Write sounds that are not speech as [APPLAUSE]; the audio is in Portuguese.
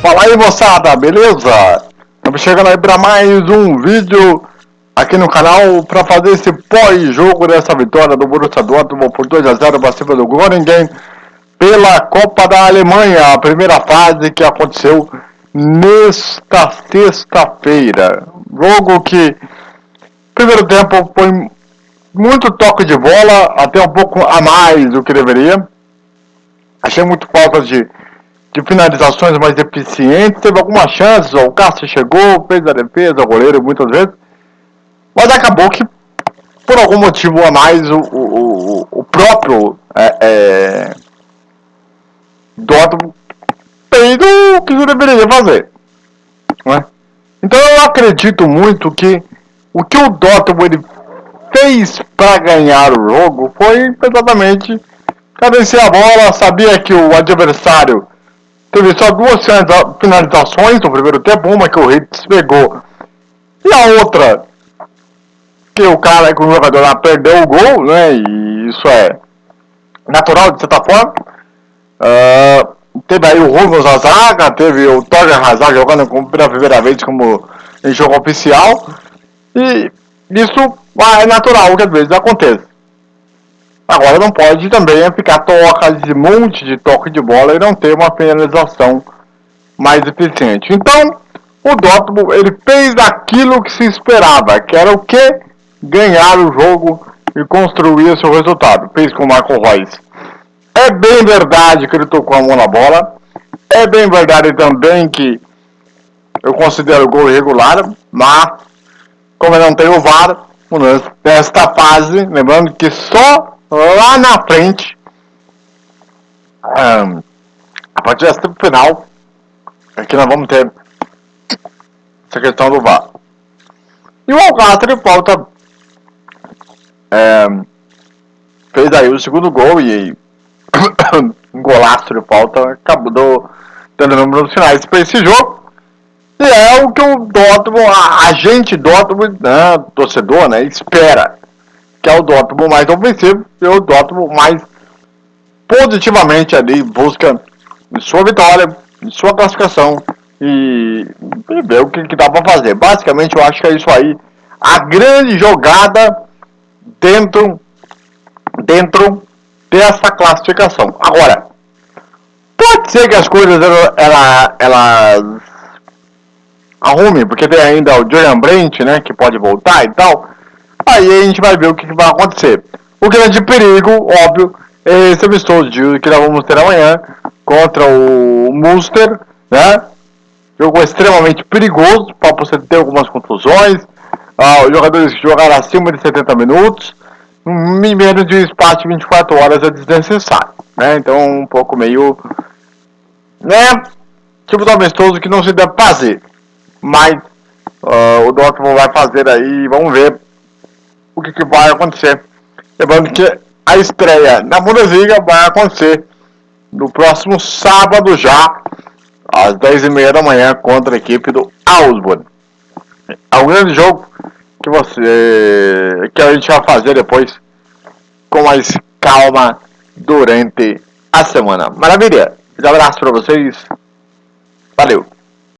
Fala aí moçada, beleza? Estamos chegando aí para mais um vídeo aqui no canal para fazer esse pós-jogo dessa vitória do Borussia Dortmund por 2 a 0 para cima do Groningen pela Copa da Alemanha, a primeira fase que aconteceu nesta sexta-feira. Jogo que primeiro tempo foi muito toque de bola, até um pouco a mais do que deveria. Achei muito falta de de finalizações mais eficientes, teve algumas chances, o Cássio chegou, fez a defesa, o goleiro muitas vezes, mas acabou que por algum motivo a mais o, o, o próprio é, é, Dortmund fez o que deveria fazer. Né? Então eu acredito muito que o que o Dortmund ele fez para ganhar o jogo foi exatamente cadenciar a bola, sabia que o adversário Teve só duas finalizações no primeiro tempo, uma que o Hitz pegou e a outra que o cara, que o jogador lá perdeu o gol, né? E isso é natural de certa forma. Uh, teve aí o Rubens na zaga, teve o Torger Hazard jogando pela primeira vez como em jogo oficial. E isso é natural que às vezes acontece. Agora não pode também ficar toca de monte de toque de bola e não ter uma finalização mais eficiente. Então, o Dortmund ele fez aquilo que se esperava, que era o que? Ganhar o jogo e construir seu resultado. Fez com o Marco Reus. É bem verdade que ele tocou a mão na bola. É bem verdade também que eu considero o gol irregular, mas como eu não tenho VAR, nesta fase, lembrando que só lá na frente, um, a partir dessa final, aqui nós vamos ter essa questão do VAR. E o Alcácer volta é, fez aí o segundo gol e [COUGHS] um golaço de falta acabou dando números finais para esse jogo. E é o que o Dortmund, a, a gente Dortmund, né, torcedor, né, espera que é o Dortmund mais ofensivo e o Dortmund mais positivamente ali busca sua vitória, sua classificação e, e ver o que, que dá para fazer. Basicamente, eu acho que é isso aí. A grande jogada dentro dentro dessa classificação. Agora, pode ser que as coisas ela, ela, elas arrumem, porque tem ainda o Julian Brent, né, que pode voltar e tal. Aí a gente vai ver o que, que vai acontecer. O grande perigo, óbvio, é esse amistoso que nós vamos ter amanhã contra o Munster, né? Jogo extremamente perigoso para você ter algumas contusões. Ah, os jogadores que jogaram acima de 70 minutos, em menos de espaço de 24 horas é desnecessário, né? Então um pouco meio, né? Tipo do amistoso que não se deve fazer, mas uh, o Dortmund vai fazer aí, vamos ver o que, que vai acontecer. Lembrando que a estreia na Bundesliga vai acontecer no próximo sábado já, às 10h30 da manhã, contra a equipe do Augsburg. É um grande jogo que você que a gente vai fazer depois com mais calma durante a semana. Maravilha! Um abraço para vocês. Valeu!